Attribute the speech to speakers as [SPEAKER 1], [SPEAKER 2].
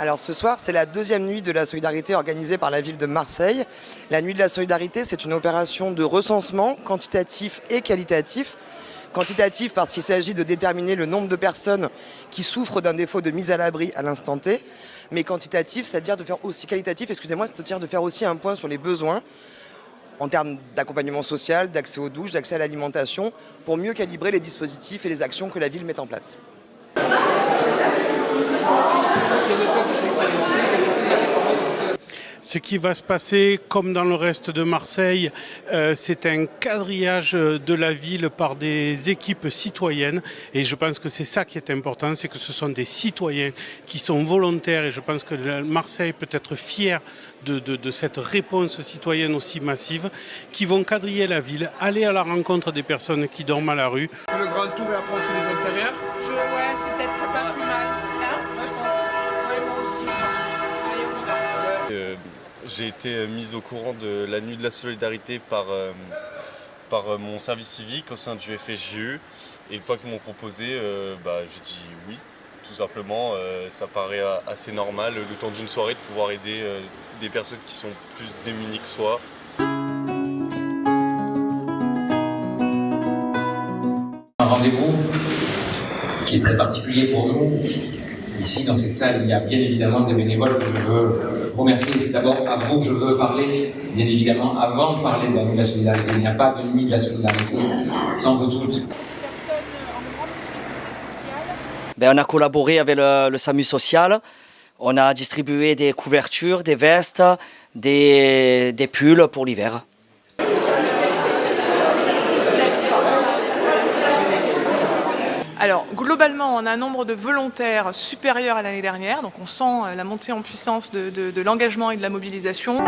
[SPEAKER 1] Alors ce soir, c'est la deuxième nuit de la solidarité organisée par la ville de Marseille. La nuit de la solidarité, c'est une opération de recensement quantitatif et qualitatif. Quantitatif parce qu'il s'agit de déterminer le nombre de personnes qui souffrent d'un défaut de mise à l'abri à l'instant T. Mais quantitatif, c'est-à-dire de faire aussi qualitatif, excusez-moi, c'est-à-dire de faire aussi un point sur les besoins en termes d'accompagnement social, d'accès aux douches, d'accès à l'alimentation, pour mieux calibrer les dispositifs et les actions que la ville met en place.
[SPEAKER 2] Ce qui va se passer, comme dans le reste de Marseille, euh, c'est un quadrillage de la ville par des équipes citoyennes. Et je pense que c'est ça qui est important, c'est que ce sont des citoyens qui sont volontaires. Et je pense que Marseille peut être fier de, de, cette réponse citoyenne aussi massive, qui vont quadriller la ville, aller à la rencontre des personnes qui dorment à la rue.
[SPEAKER 3] le grand tour et après on fait les intérieurs
[SPEAKER 4] je, Ouais, c'est peut-être pas plus mal. Hein?
[SPEAKER 5] Ouais, je pense.
[SPEAKER 6] J'ai été mise au courant de la nuit de la solidarité par, euh, par euh, mon service civique au sein du FSJU. Et une fois qu'ils m'ont proposé, euh, bah, j'ai dit oui, tout simplement. Euh, ça paraît assez normal, le temps d'une soirée, de pouvoir aider euh, des personnes qui sont plus démunies que soi.
[SPEAKER 7] Un rendez-vous qui est très particulier pour nous. Ici, dans cette salle, il y a bien évidemment des bénévoles que je veux remercier. C'est d'abord à vous que je veux parler, bien évidemment, avant de parler de la nuit de la solidarité. Il n'y a pas de nuit de la solidarité sans vous toutes.
[SPEAKER 8] Ben, on a collaboré avec le, le, SAMU social. On a distribué des couvertures, des vestes, des, des pulls pour l'hiver.
[SPEAKER 4] Alors, globalement, on a un nombre de volontaires supérieur à l'année dernière, donc on sent la montée en puissance de l'engagement et de la mobilisation.